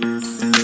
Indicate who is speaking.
Speaker 1: Música